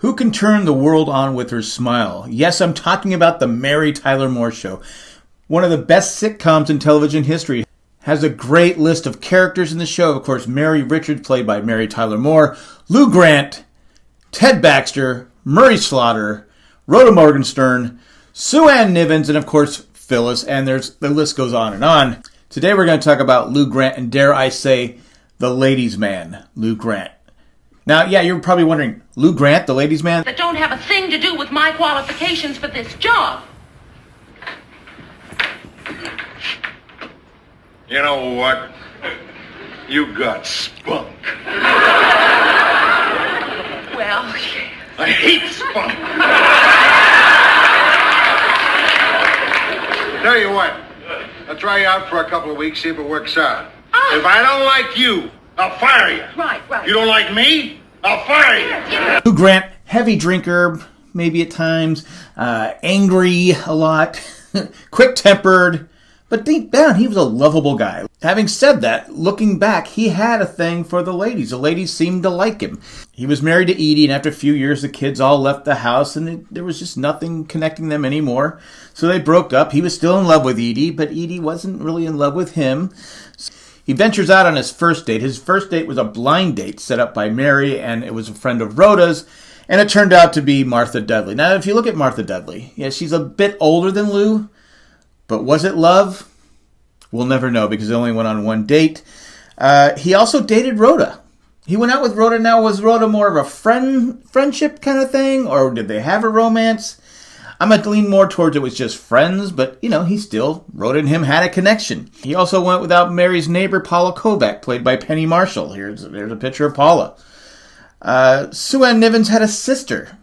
Who can turn the world on with her smile? Yes, I'm talking about the Mary Tyler Moore Show. One of the best sitcoms in television history. Has a great list of characters in the show. Of course, Mary Richards, played by Mary Tyler Moore, Lou Grant, Ted Baxter, Murray Slaughter, Rhoda Morgenstern, Sue Ann Nivens, and of course, Phyllis. And there's the list goes on and on. Today we're going to talk about Lou Grant, and dare I say, the ladies' man, Lou Grant. Now, yeah, you're probably wondering, Lou Grant, the ladies' man? That don't have a thing to do with my qualifications for this job. You know what? You got spunk. Well, I hate spunk. Tell you what, I'll try you out for a couple of weeks, see if it works out. Ah. If I don't like you, I'll fire you. right, right. You don't like me? I'll Grant, heavy drinker, maybe at times, uh, angry a lot, quick tempered, but deep down, he was a lovable guy. Having said that, looking back, he had a thing for the ladies. The ladies seemed to like him. He was married to Edie, and after a few years, the kids all left the house, and it, there was just nothing connecting them anymore. So they broke up. He was still in love with Edie, but Edie wasn't really in love with him. He ventures out on his first date. His first date was a blind date set up by Mary, and it was a friend of Rhoda's, and it turned out to be Martha Dudley. Now, if you look at Martha Dudley, yeah, she's a bit older than Lou, but was it love? We'll never know because they only went on one date. Uh, he also dated Rhoda. He went out with Rhoda. Now, was Rhoda more of a friend friendship kind of thing, or did they have a romance? I'm gonna lean more towards it was just friends, but you know, he still Rhoda and him had a connection. He also went without Mary's neighbor Paula Kovac, played by Penny Marshall. Here's there's a picture of Paula. Uh, Sue Ann Nivens had a sister,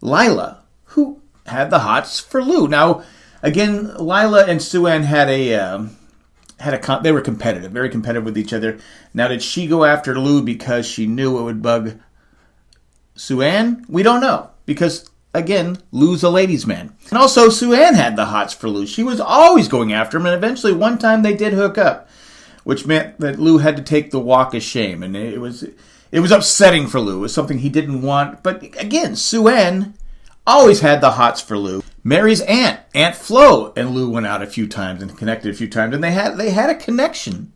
Lila, who had the hots for Lou. Now, again, Lila and Sue Ann had a um, had a con- they were competitive, very competitive with each other. Now, did she go after Lou because she knew it would bug Sue Ann? We don't know because again, Lou's a ladies' man. And also, Sue Ann had the hots for Lou. She was always going after him, and eventually, one time they did hook up, which meant that Lou had to take the walk of shame, and it was it was upsetting for Lou. It was something he didn't want. But again, Sue Ann always had the hots for Lou. Mary's aunt, Aunt Flo, and Lou went out a few times and connected a few times, and they had they had a connection.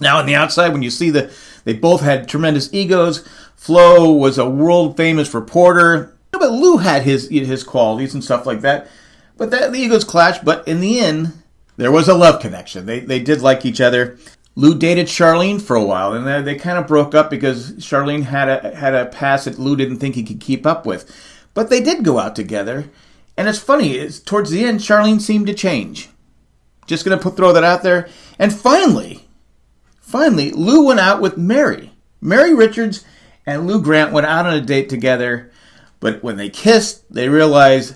Now, on the outside, when you see the, they both had tremendous egos. Flo was a world famous reporter, but Lou had his his qualities and stuff like that. But that the egos clashed. But in the end, there was a love connection. They they did like each other. Lou dated Charlene for a while, and they, they kind of broke up because Charlene had a had a past that Lou didn't think he could keep up with. But they did go out together, and it's funny. It's, towards the end, Charlene seemed to change. Just gonna put throw that out there. And finally, finally, Lou went out with Mary. Mary Richards and Lou Grant went out on a date together. But when they kissed, they realized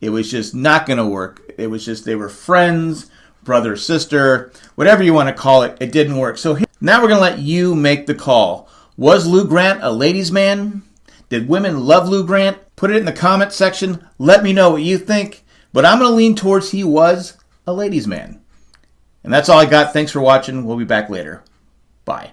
it was just not going to work. It was just they were friends, brother, sister, whatever you want to call it. It didn't work. So here, now we're going to let you make the call. Was Lou Grant a ladies' man? Did women love Lou Grant? Put it in the comment section. Let me know what you think. But I'm going to lean towards he was a ladies' man. And that's all I got. Thanks for watching. We'll be back later. Bye.